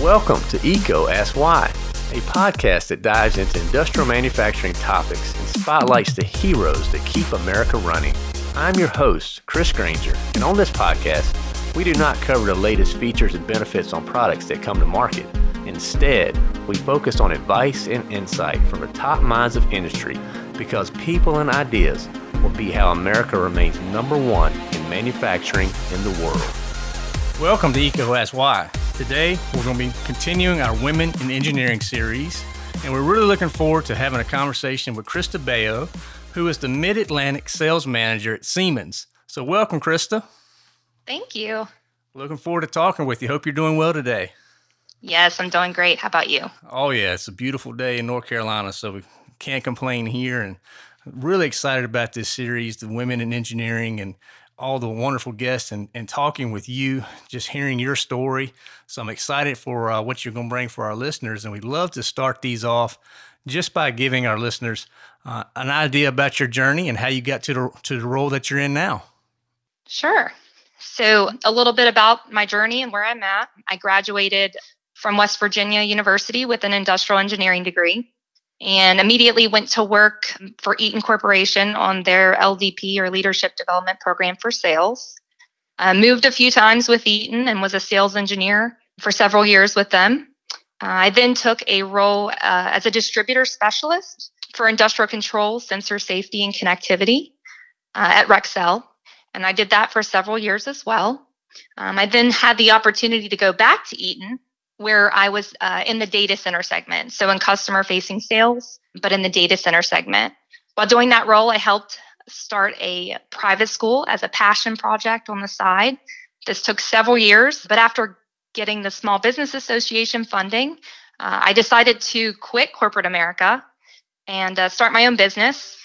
Welcome to EECO Ask Why, a podcast that dives into industrial manufacturing topics and spotlights the heroes that keep America running. I'm your host, Chris Granger, and on this podcast, we do not cover the latest features and benefits on products that come to market. Instead, we focus on advice and insight from the top minds of industry because people and ideas will be how America remains number one in manufacturing in the world. Welcome to EECO Ask Why. Today, we're going to be continuing our Women in Engineering series, and we're really looking forward to having a conversation with Krista Bayo, who is the Mid Atlantic Sales Manager at Siemens. So, welcome, Krista. Thank you. Looking forward to talking with you. Hope you're doing well today. Yes, I'm doing great. How about you? Oh, yeah, it's a beautiful day in North Carolina, so we can't complain here. And really excited about this series, the Women in Engineering, and all the wonderful guests and, and talking with you, just hearing your story. So I'm excited for uh, what you're going to bring for our listeners. And we'd love to start these off just by giving our listeners uh, an idea about your journey and how you got to the, to the role that you're in now. Sure. So, a little bit about my journey and where I'm at. I graduated from West Virginia University with an industrial engineering degree and immediately went to work for Eaton Corporation on their LDP or Leadership Development Program for Sales. I moved a few times with Eaton and was a sales engineer for several years with them. Uh, I then took a role uh, as a distributor specialist for industrial control, sensor safety, and connectivity uh, at Rexel. And I did that for several years as well. Um, I then had the opportunity to go back to Eaton where I was uh, in the data center segment, so in customer facing sales, but in the data center segment. While doing that role, I helped start a private school as a passion project on the side. This took several years, but after getting the Small Business Association funding, uh, I decided to quit corporate America and uh, start my own business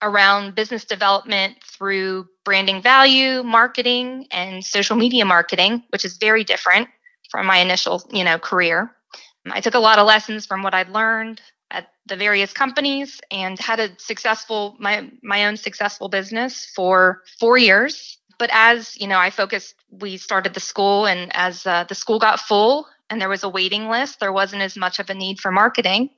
around business development through branding value, marketing, and social media marketing, which is very different from my initial, you know, career. I took a lot of lessons from what I'd learned at the various companies and had a successful my my own successful business for 4 years. But as, you know, I focused we started the school and as uh, the school got full and there was a waiting list, there wasn't as much of a need for marketing.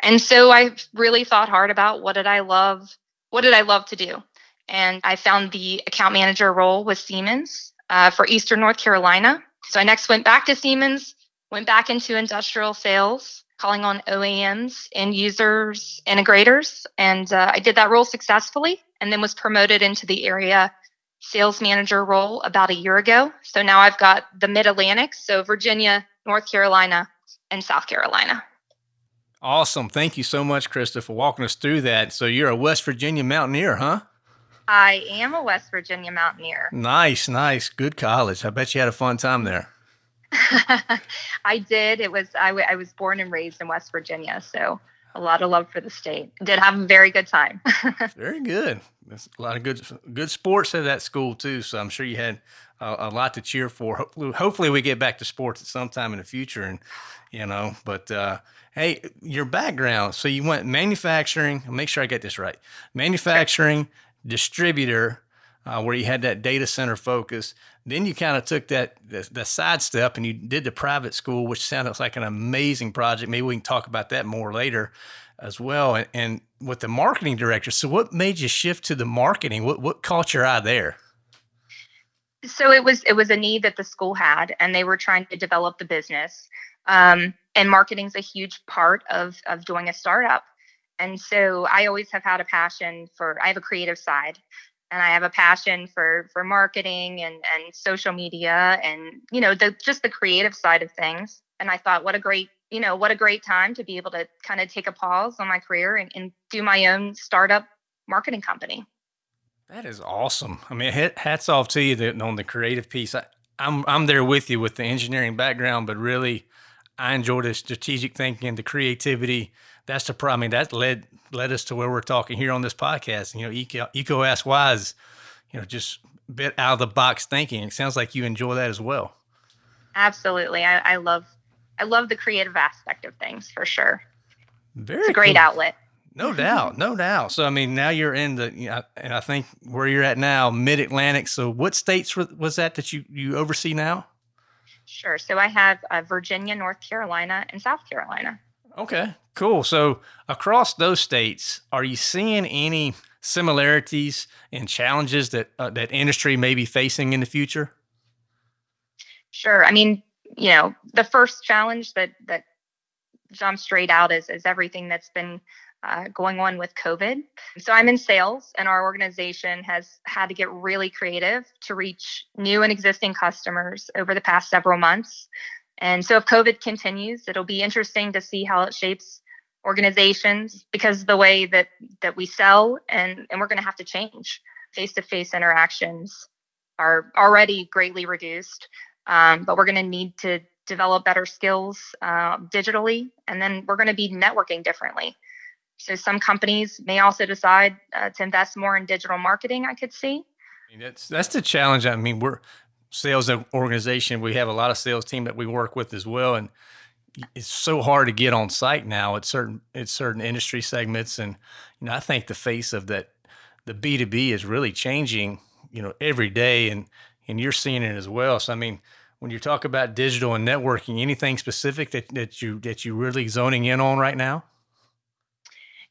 And so I really thought hard about what did I love what did I love to do? And I found the account manager role with Siemens uh, for Eastern North Carolina. So I next went back to Siemens, went back into industrial sales, calling on OEMs, end users, integrators, and uh, I did that role successfully, and then was promoted into the area sales manager role about a year ago. So now I've got the Mid Atlantic, so Virginia, North Carolina, and South Carolina. Awesome. Thank you so much, Krista, for walking us through that. So you're a West Virginia mountaineer, huh? I am a West Virginia Mountaineer. Nice, nice. Good college. I bet you had a fun time there. I did. It was I, w- I was born and raised in West Virginia, so a lot of love for the state. Did have a very good time. very good. There's a lot of good good sports at that school too. So I'm sure you had a, a lot to cheer for. Hopefully, hopefully, we get back to sports at some time in the future, and you know. But uh, hey, your background. So you went manufacturing. make sure I get this right. Manufacturing, distributor uh, where you had that data center focus. Then you kind of took that the, the side step and you did the private school, which sounds like an amazing project. Maybe we can talk about that more later as well. And, and with the marketing director, so what made you shift to the marketing? What what caught your eye there? So it was it was a need that the school had, and they were trying to develop the business. Um, and marketing's a huge part of of doing a startup. And so I always have had a passion for I have a creative side and I have a passion for for marketing and and social media and you know the just the creative side of things. And I thought what a great you know what a great time to be able to kind of take a pause on my career and, and do my own startup marketing company. That is awesome. I mean, hats off to you on the creative piece. I, I'm I'm there with you with the engineering background, but really, I enjoy the strategic thinking, and the creativity, that's the problem. I mean, that led led us to where we're talking here on this podcast. You know, EECO Why is, you know, just a bit out of the box thinking. It sounds like you enjoy that as well. Absolutely, I, I love I love the creative aspect of things for sure. Very it's a great cool. outlet. No doubt, no doubt. So I mean, now you're in the, you know, and I think where you're at now, Mid Atlantic. So what states was that that you you oversee now? Sure. So I have uh, Virginia, North Carolina, and South Carolina. Okay, cool. So across those states, are you seeing any similarities and challenges that uh, that industry may be facing in the future? Sure. I mean, you know, the first challenge that that jumps straight out is is everything that's been uh, going on with COVID. So I'm in sales, and our organization has had to get really creative to reach new and existing customers over the past several months. And so if COVID continues, it'll be interesting to see how it shapes organizations because the way that that we sell and and we're going to have to change. Face-to-face interactions are already greatly reduced um, but we're going to need to develop better skills uh, digitally and then we're going to be networking differently. So some companies may also decide uh, to invest more in digital marketing i could see. I mean, that's that's the challenge. I mean we're sales organization, we have a lot of sales team that we work with as well. And it's so hard to get on site now at certain at certain industry segments. And you know, I think the face of that the B two B is really changing, you know, every day and and you're seeing it as well. So I mean, when you talk about digital and networking, anything specific that, that you that you really zoning in on right now?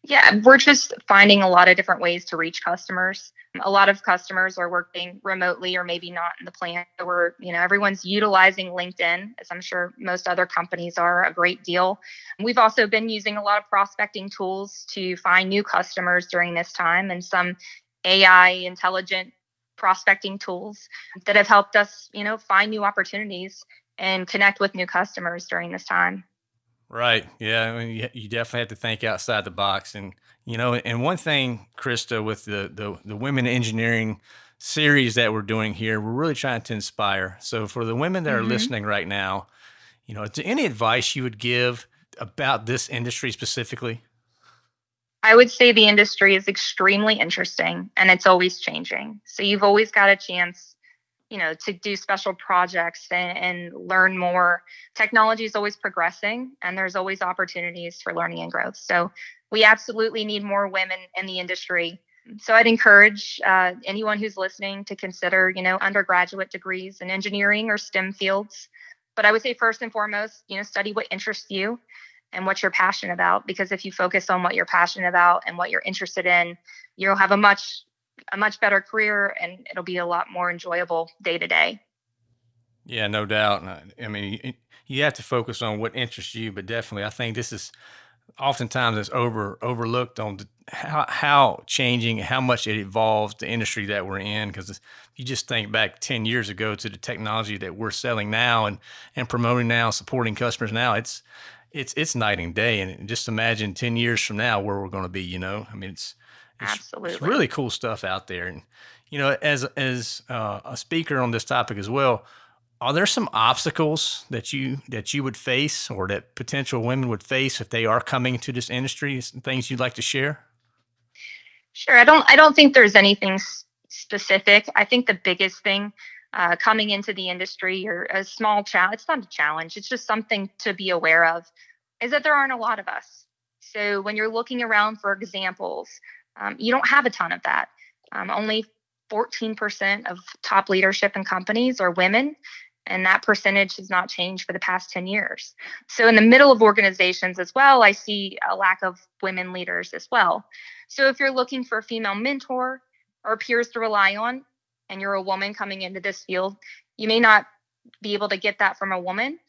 Yeah, we're just finding a lot of different ways to reach customers. A lot of customers are working remotely or maybe not in the plant. We're, you know, everyone's utilizing LinkedIn, as I'm sure most other companies are a great deal. We've also been using a lot of prospecting tools to find new customers during this time and some AI intelligent prospecting tools that have helped us, you know, find new opportunities and connect with new customers during this time. Right. Yeah. I mean, you definitely have to think outside the box. And, you know, and one thing, Krista, with the, the, the women engineering series that we're doing here, we're really trying to inspire. So for the women that are mm-hmm. listening right now, you know, any advice you would give about this industry specifically? I would say the industry is extremely interesting and it's always changing. So you've always got a chance you know to do special projects and, and learn more. Technology is always progressing and there's always opportunities for learning and growth. So we absolutely need more women in the industry. So i'd encourage uh, anyone who's listening to consider you know undergraduate degrees in engineering or stem fields. But i would say first and foremost you know study what interests you and what you're passionate about because if you focus on what you're passionate about and what you're interested in you'll have a much a much better career and it'll be a lot more enjoyable day to day. Yeah, no doubt. I mean, you have to focus on what interests you, but definitely, I think this is oftentimes it's over overlooked on how how changing, how much it evolves the industry that we're in. Because you just think back ten years ago to the technology that we're selling now and and promoting now, supporting customers now, it's it's it's night and day. And just imagine ten years from now where we're going to be. You know, I mean, it's it's, Absolutely. It's really cool stuff out there. And, you know, as, as uh, a speaker on this topic as well, are there some obstacles that you that you would face or that potential women would face if they are coming to this industry some things you'd like to share sure i don't i don't think there's anything specific i think the biggest thing uh, coming into the industry or a small challenge it's not a challenge it's just something to be aware of is that there aren't a lot of us so when you're looking around for examples um, you don't have a ton of that. Um, only 14% of top leadership in companies are women, and that percentage has not changed for the past 10 years. So, in the middle of organizations as well, I see a lack of women leaders as well. So, if you're looking for a female mentor or peers to rely on, and you're a woman coming into this field, you may not be able to get that from a woman.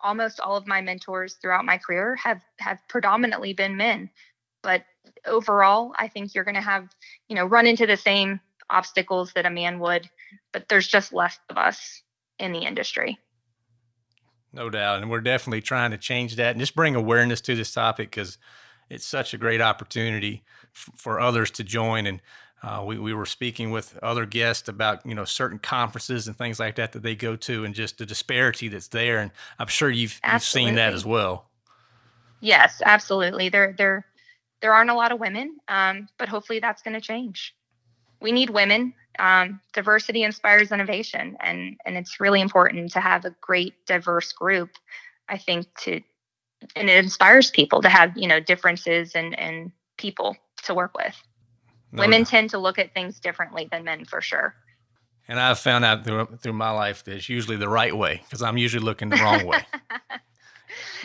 Almost all of my mentors throughout my career have have predominantly been men, but overall, I think you're going to have, you know, run into the same obstacles that a man would, but there's just less of us in the industry. No doubt. And we're definitely trying to change that and just bring awareness to this topic because it's such a great opportunity for others to join. And uh, we, we were speaking with other guests about, you know, certain conferences and things like that that they go to and just the disparity that's there. And I'm sure you've, you've seen that as well. Yes, absolutely. There, there, there aren't a lot of women, um, but hopefully that's going to change. We need women. Um, diversity inspires innovation, and and it's really important to have a great diverse group. I think to and it inspires people to have you know differences and and people to work with. No. Women tend to look at things differently than men for sure. And I've found out through, through my life that it's usually the right way because I'm usually looking the wrong way.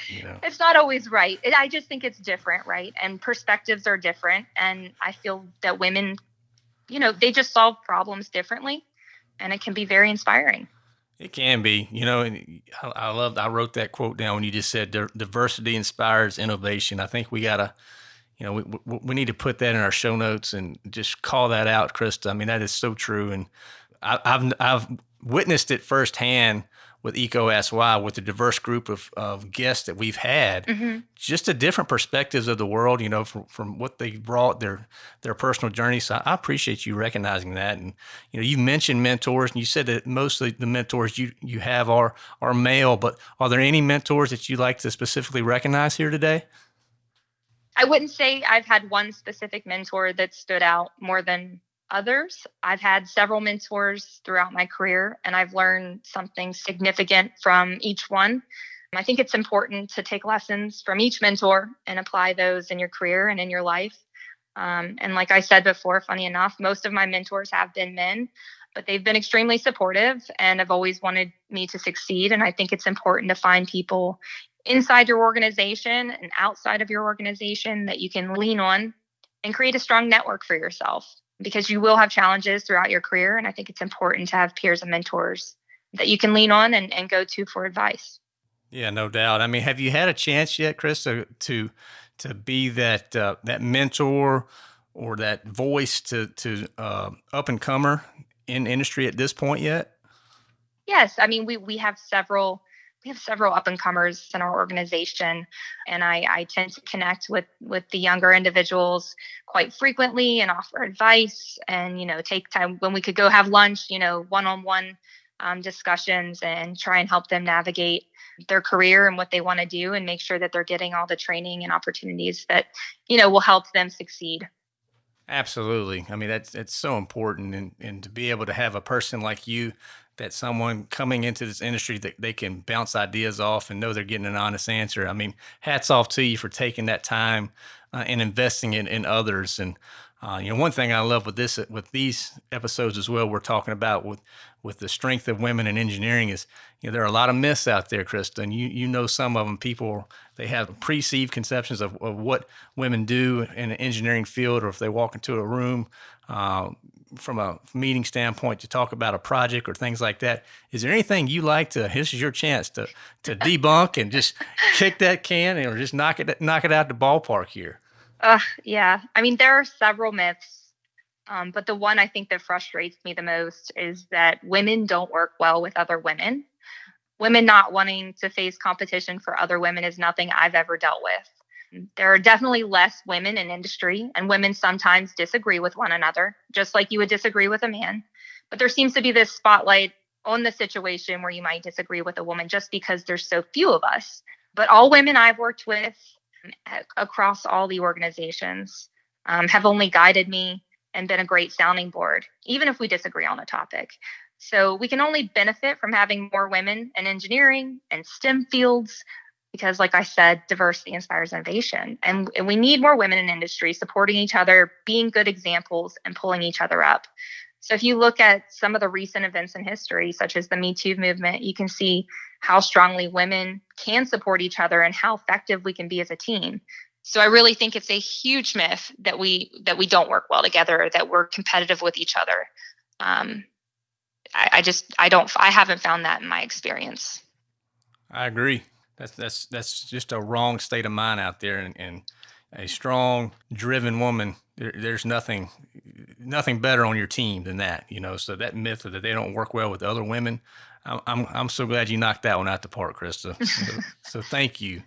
you know? It's not always right. It, I just think it's different, right? And perspectives are different. And I feel that women, you know, they just solve problems differently. And it can be very inspiring. It can be, you know, and I, I loved, I wrote that quote down when you just said diversity inspires innovation. I think we got to, you know, we, we need to put that in our show notes and just call that out, Krista. I mean, that is so true. And I, have I've witnessed it firsthand with EECO Why with the diverse group of, of guests that we've had, mm-hmm. just the different perspectives of the world, you know, from, from what they brought their their personal journey. So I appreciate you recognizing that. And you know, you mentioned mentors, and you said that mostly the mentors you you have are are male, but are there any mentors that you'd like to specifically recognize here today? I wouldn't say I've had one specific mentor that stood out more than others. I've had several mentors throughout my career, and I've learned something significant from each one. I think it's important to take lessons from each mentor and apply those in your career and in your life. Um, and like I said before, funny enough, most of my mentors have been men, but they've been extremely supportive and have always wanted me to succeed. And I think it's important to find people inside your organization and outside of your organization that you can lean on and create a strong network for yourself because you will have challenges throughout your career. And I think it's important to have peers and mentors that you can lean on and, and go to for advice. Yeah, no doubt. I mean, have you had a chance yet, Chris, to to, to be that uh, that mentor or that voice to to uh, up and comer in industry at this point yet? Yes, I mean we we have several we have several up and comers in our organization and I, I tend to connect with with the younger individuals quite frequently and offer advice and you know take time when we could go have lunch you know one-on-one um, discussions and try and help them navigate their career and what they want to do and make sure that they're getting all the training and opportunities that you know will help them succeed. Absolutely. I mean that's it's so important and, and to be able to have a person like you that someone coming into this industry that they can bounce ideas off and know they're getting an honest answer. I mean, hats off to you for taking that time uh, and investing in, in others. And uh, you know, one thing I love with this with these episodes as well, we're talking about with with the strength of women in engineering is you know there are a lot of myths out there, Krista, and you you know some of them. People they have perceived conceptions of, of what women do in an engineering field, or if they walk into a room. Uh, from a meeting standpoint to talk about a project or things like that. Is there anything you like to? This is your chance to to debunk and just kick that can and or just knock it knock it out the ballpark here. Uh, yeah. I mean, there are several myths, um, but the one I think that frustrates me the most is that women don't work well with other women. Women not wanting to face competition for other women is nothing I've ever dealt with. There are definitely less women in industry, and women sometimes disagree with one another, just like you would disagree with a man. But there seems to be this spotlight on the situation where you might disagree with a woman just because there's so few of us. But all women I've worked with across all the organizations um, have only guided me and been a great sounding board, even if we disagree on a topic. So we can only benefit from having more women in engineering and STEM fields because like i said diversity inspires innovation. And, and we need more women in industry supporting each other being good examples and pulling each other up. So if you look at some of the recent events in history such as the me too movement you can see how strongly women can support each other and how effective we can be as a team. So i really think it's a huge myth that we that we don't work well together that we're competitive with each other. Um, I, I just i don't i haven't found that in my experience. I agree that's that's that's just a wrong state of mind out there, and, and a strong, driven woman. There, there's nothing nothing better on your team than that, you know. So that myth that they don't work well with other women, I'm I'm, I'm so glad you knocked that one out the park, Krista. So, so thank you,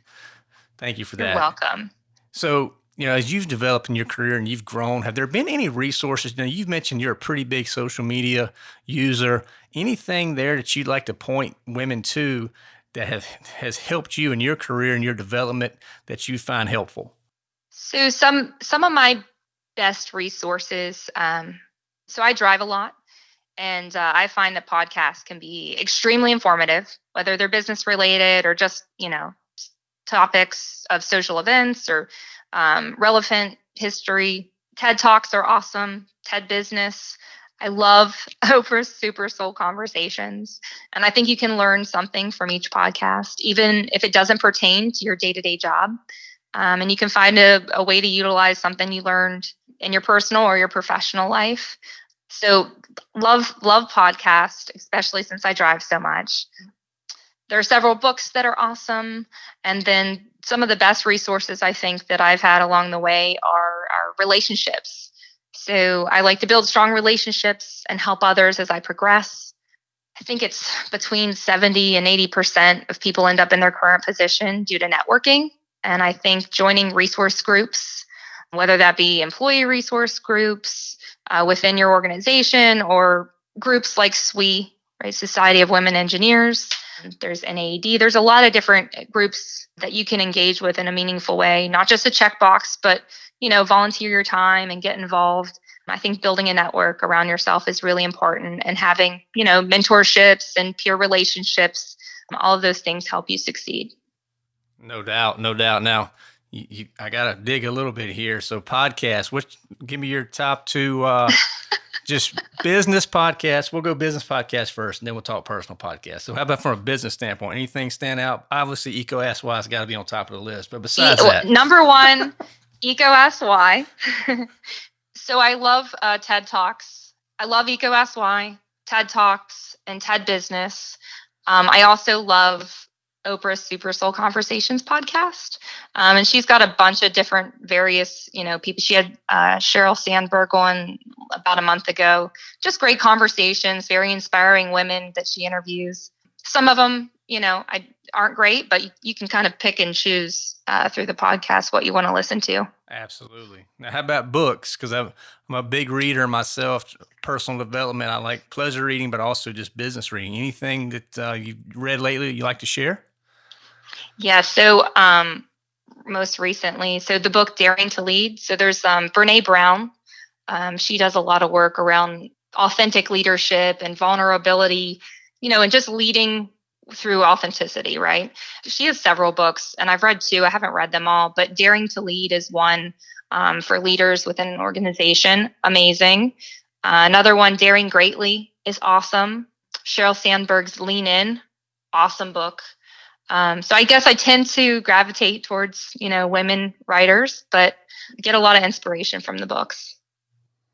thank you for that. You're welcome. So you know, as you've developed in your career and you've grown, have there been any resources? Now, you've mentioned you're a pretty big social media user. Anything there that you'd like to point women to that have, has helped you in your career and your development that you find helpful? So some some of my best resources. Um, so I drive a lot, and uh, I find that podcasts can be extremely informative, whether they're business related or just you know topics of social events or um, relevant history. TED talks are awesome. TED Business. I love Oprah's Super Soul Conversations. And I think you can learn something from each podcast, even if it doesn't pertain to your day to day job. Um, and you can find a, a way to utilize something you learned in your personal or your professional life. So love love podcast, especially since I drive so much. There are several books that are awesome, and then some of the best resources I think that I've had along the way are, are relationships. So I like to build strong relationships and help others as I progress. I think it's between 70 and 80% of people end up in their current position due to networking. And I think joining resource groups, whether that be employee resource groups uh, within your organization or groups like SWE, right, Society of Women Engineers, mm-hmm. there's NAED, there's a lot of different uh, groups that you can engage with in a meaningful way, not just a checkbox, but you know, volunteer your time and get involved. I think building a network around yourself is really important and having, you know, mentorships and peer relationships, um, all of those things help you succeed. No doubt, no doubt. Now, you, you, I got to dig a little bit here. So, podcast, which give me your top two uh, just business podcasts. We'll go business podcast first, and then we'll talk personal podcast. So, how about from a business standpoint? Anything stand out? Obviously, EECO Ask Why has got to be on top of the list. But besides e- that, number one, EECO Ask Why. so, I love uh, TED Talks. I love EECO Ask Why, TED Talks, and TED Business. Um, I also love Oprah's Super Soul Conversations podcast. Um, and she's got a bunch of different various, you know, people. She had uh, Sheryl Sandberg on about a month ago. Just great conversations, very inspiring women that she interviews. Some of them, you know, I, aren't great, but you, you can kind of pick and choose uh, through the podcast what you want to listen to. Absolutely. Now, how about books? Because I'm, I'm a big reader myself, personal development. I like pleasure reading, but also just business reading. Anything that uh, you've read lately you like to share? Yeah. So, um, most recently, so the book Daring to Lead. So there's um, Brene Brown. Um, she does a lot of work around authentic leadership and vulnerability, you know, and just leading through authenticity, right? She has several books, and I've read two. I haven't read them all, but Daring to Lead is one um, for leaders within an organization. Amazing. Uh, another one, Daring Greatly, is awesome. Sheryl Sandberg's Lean In, awesome book. Um, so I guess I tend to gravitate towards, you know, women writers, but get a lot of inspiration from the books.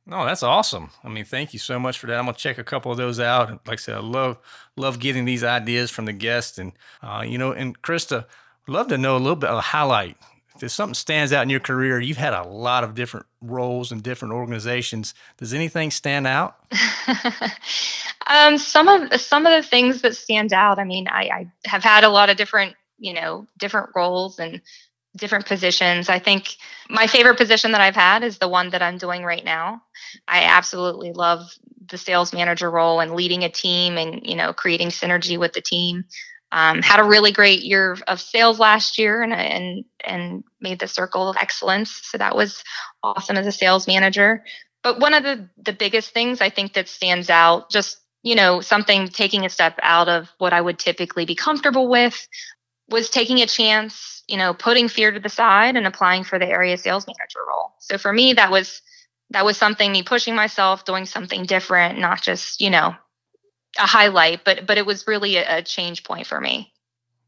No, that's awesome. I mean, thank you so much for that. I'm gonna check a couple of those out. Like I said, I love love getting these ideas from the guests, and uh, you know, and Krista, love to know a little bit of a highlight if something stands out in your career, you've had a lot of different roles in different organizations. Does anything stand out? um, some of some of the things that stand out. I mean, I, I have had a lot of different, you know, different roles and different positions. I think my favorite position that I've had is the one that I'm doing right now. I absolutely love the sales manager role and leading a team and you know creating synergy with the team. Um, had a really great year of sales last year and and and made the circle of excellence. So that was awesome as a sales manager. But one of the the biggest things I think that stands out, just you know, something taking a step out of what I would typically be comfortable with, was taking a chance, you know, putting fear to the side and applying for the area sales manager role. So for me, that was that was something me pushing myself, doing something different, not just you know a highlight, but but it was really a, a change point for me.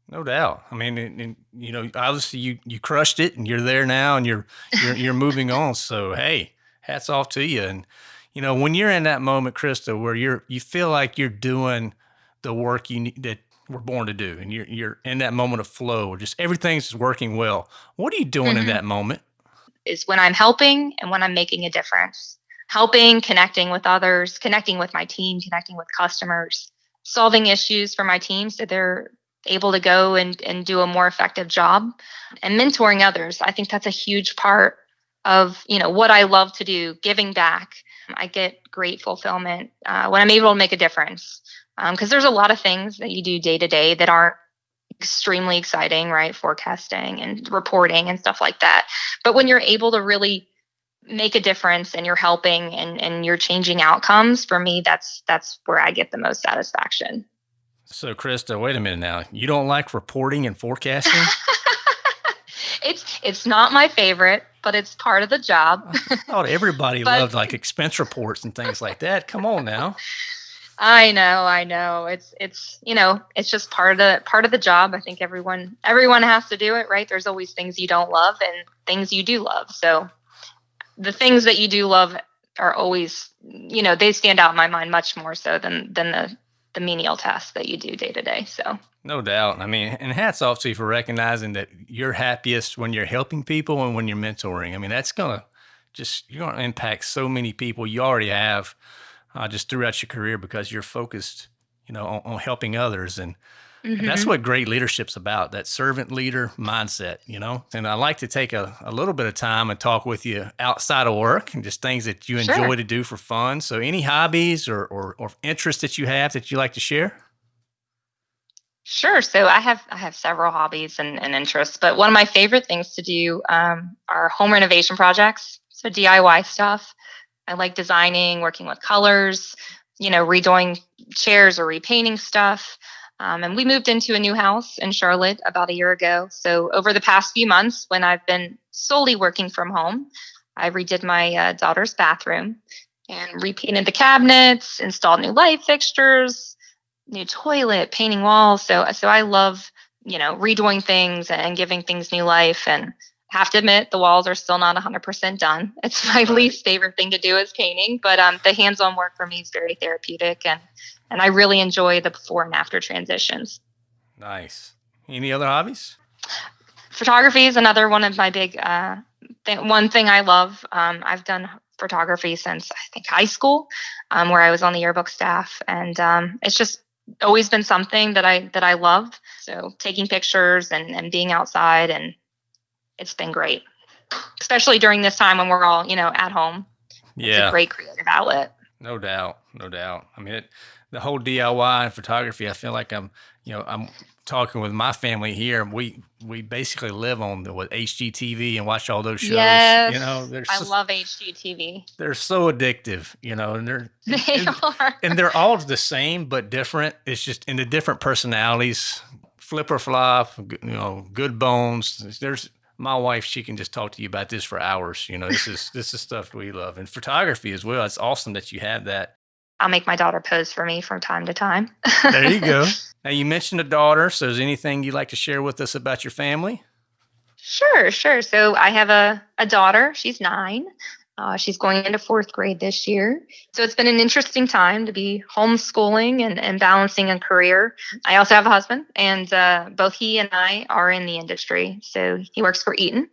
No doubt. I mean, and, and, you know, obviously you you crushed it, and you're there now, and you're you're you're moving on. So hey, hats off to you. And you know, when you're in that moment, Krista, where you're you feel like you're doing the work you need that we're born to do, and you're you're in that moment of flow, where just everything's working well. What are you doing mm-hmm. in that moment? Is when I'm helping and when I'm making a difference helping, connecting with others, connecting with my team, connecting with customers, solving issues for my team so they're able to go and, and do a more effective job and mentoring others. I think that's a huge part of you know what I love to do, giving back. I get great fulfillment uh, when I'm able to make a difference because um, there's a lot of things that you do day to day that aren't extremely exciting, right? Forecasting and reporting and stuff like that. But when you're able to really make a difference and you're helping and, and you're changing outcomes for me that's that's where i get the most satisfaction so krista wait a minute now you don't like reporting and forecasting it's It's not my favorite, but it's part of the job. I thought everybody but, loved like expense reports and things like that. Come on now. I know, I know. It's it's you know, it's just part of the part of the job. I think everyone everyone has to do it, right? There's always things you don't love and things you do love. So the things that you do love are always you know, they stand out in my mind much more so than than the the menial tasks that you do day to day. So no doubt. I mean, and hats off to you for recognizing that you're happiest when you're helping people and when you're mentoring. I mean, that's gonna just you're gonna impact so many people. You already have uh, just throughout your career because you're focused, you know, on, on helping others and. Mm-hmm. That's what great leadership's about, that servant leader mindset, you know? And I like to take a, a little bit of time and talk with you outside of work and just things that you enjoy sure. to do for fun. So any hobbies or, or, or interests that you have that you like to share? Sure. So I have I have several hobbies and, and interests, but one of my favorite things to do um, are home renovation projects. So DIY stuff. I like designing, working with colors, you know, redoing chairs or repainting stuff. Um, and we moved into a new house in Charlotte about a year ago. So over the past few months, when I've been solely working from home, I redid my uh, daughter's bathroom and repainted the cabinets, installed new light fixtures, new toilet, painting walls. So so I love, you know, redoing things and giving things new life and have to admit the walls are still not 100% done. It's my least favorite thing to do is painting, but um, the hands-on work for me is very therapeutic and and I really enjoy the before and after transitions. Nice. Any other hobbies? Photography is another one of my big uh, th- one thing I love. Um, I've done photography since I think high school, um, where I was on the yearbook staff, and um, it's just always been something that I that I love. So taking pictures and and being outside, and it's been great, especially during this time when we're all you know at home. Yeah, it's a great creative outlet. No doubt, no doubt. I mean, it, the whole DIY and photography. I feel like I'm, you know, I'm talking with my family here. We we basically live on the what HGTV and watch all those shows. Yes, you know, I so, love HGTV. They're so addictive, you know, and they're they and, are, and they're all the same but different. It's just in the different personalities. Flip or flop, you know, good bones. There's my wife. She can just talk to you about this for hours. You know, this is this is stuff we love, and photography as well. It's awesome that you have that I'll make my daughter pose for me from time to time. there you go. Now you mentioned a daughter, so is anything you'd like to share with us about your family? Sure, sure. So I have a, a daughter. She's nine. Uh, she's going into fourth grade this year. So it's been an interesting time to be homeschooling and, and balancing a career. I also have a husband, and uh, both he and I are in the industry. So he works for Eaton.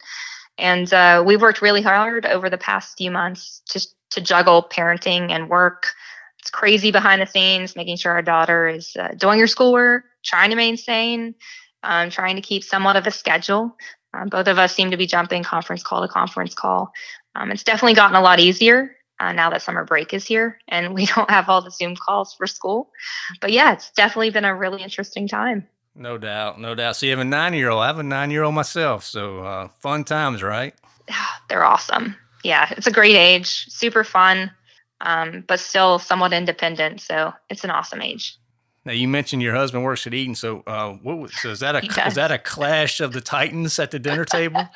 And uh, we've worked really hard over the past few months just to juggle parenting and work it's crazy behind the scenes, making sure our daughter is uh, doing her schoolwork, trying to maintain, um, trying to keep somewhat of a schedule. Um, both of us seem to be jumping conference call to conference call. Um, it's definitely gotten a lot easier uh, now that summer break is here and we don't have all the Zoom calls for school. But yeah, it's definitely been a really interesting time. No doubt, no doubt. So you have a nine-year-old. I have a nine-year-old myself. So uh, fun times, right? They're awesome. Yeah, it's a great age, super fun um, but still somewhat independent. So it's an awesome age. Now you mentioned your husband works at Eaton, so uh, what, so is that a is that a clash of the titans at the dinner table?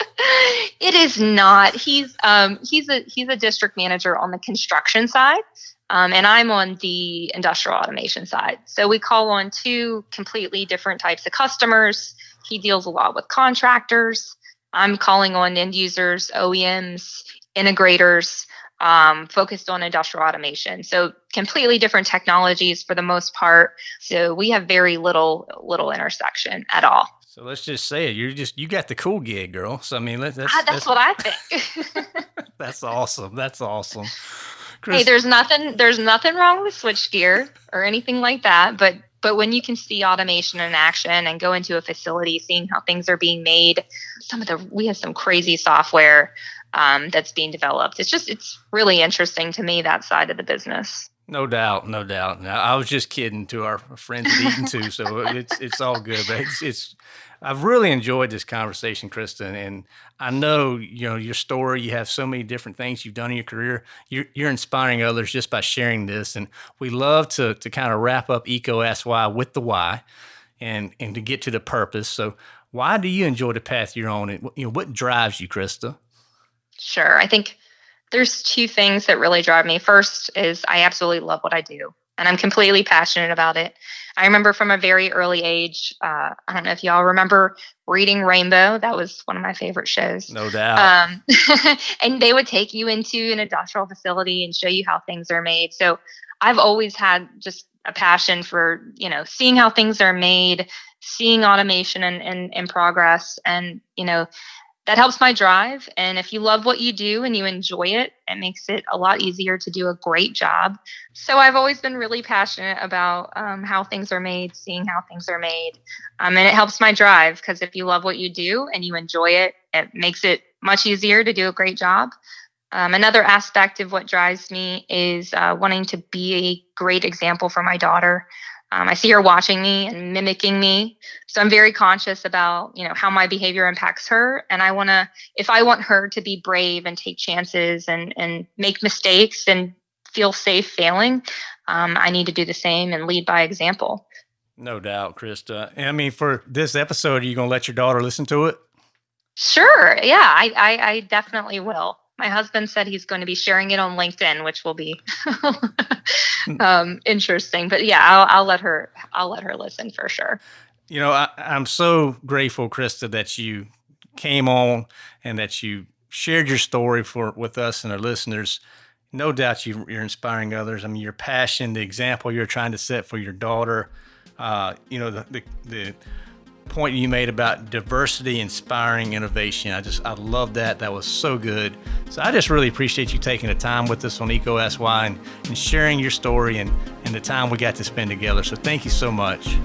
it is not. He's um, he's a he's a district manager on the construction side, um, and I'm on the industrial automation side. So we call on two completely different types of customers. He deals a lot with contractors. I'm calling on end users, OEMs, integrators um, focused on industrial automation. So completely different technologies for the most part. So we have very little little intersection at all. So let's just say it. You're just you got the cool gig, girl. So I mean, that's that's, ah, that's, that's what I think. that's awesome. That's awesome. Chris, hey, there's nothing there's nothing wrong with switchgear or anything like that, but but when you can see automation in action and go into a facility, seeing how things are being made, some of the we have some crazy software um, that's being developed. It's just it's really interesting to me that side of the business. No doubt, no doubt. Now, I was just kidding to our friends at Eaton too, so it's it's all good. But it's, it's I've really enjoyed this conversation, Kristen, and I know you know your story. You have so many different things you've done in your career. You're, you're inspiring others just by sharing this, and we love to to kind of wrap up EECO Ask Why with the why, and and to get to the purpose. So why do you enjoy the path you're on? And you know, what drives you, Krista? Sure. I think there's two things that really drive me. First is I absolutely love what I do, and I'm completely passionate about it. I remember from a very early age. Uh, I don't know if y'all remember reading Rainbow. That was one of my favorite shows. No doubt. Um, and they would take you into an industrial facility and show you how things are made. So I've always had just a passion for you know seeing how things are made, seeing automation and in, in, in progress, and you know that helps my drive. And if you love what you do and you enjoy it, it makes it a lot easier to do a great job. So I've always been really passionate about um, how things are made, seeing how things are made. Um, and it helps my drive because if you love what you do and you enjoy it, it makes it much easier to do a great job. Um, another aspect of what drives me is uh, wanting to be a great example for my daughter. Um, I see her watching me and mimicking me, so I'm very conscious about you know how my behavior impacts her, and I want to if I want her to be brave and take chances and and make mistakes and feel safe failing, um, I need to do the same and lead by example. No doubt, Krista. I mean, for this episode, are you gonna let your daughter listen to it? Sure. Yeah, I, I, I definitely will my husband said he's going to be sharing it on LinkedIn, which will be um, interesting. But yeah, I'll, I'll let her. I'll let her listen for sure. You know, I, I'm so grateful, Krista, that you came on and that you shared your story for with us and our listeners. No doubt you, are inspiring others. I mean, your passion, the example you're trying to set for your daughter. Uh, you know, the, the, the point you made about diversity inspiring innovation. I just, I love that. That was so good. So I just really appreciate you taking the time with us on EECO Ask Why and, and sharing your story and, and the time we got to spend together. So thank you so much.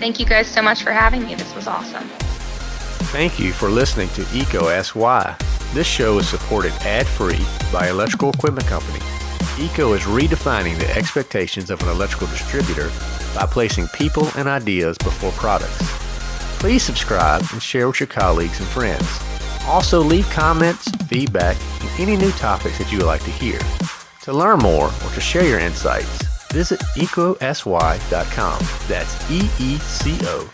Thank you guys so much for having me. This was awesome. Thank you for listening to EECO Ask Why. This show is supported ad-free by Electrical Equipment Company. EECO is redefining the expectations of an electrical distributor by placing people and ideas before products. Please subscribe and share with your colleagues and friends. Also, leave comments, feedback, and any new topics that you would like to hear. To learn more or to share your insights, visit ecosy.com. That's E E C O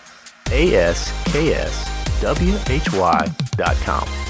A S K S W H Y.com.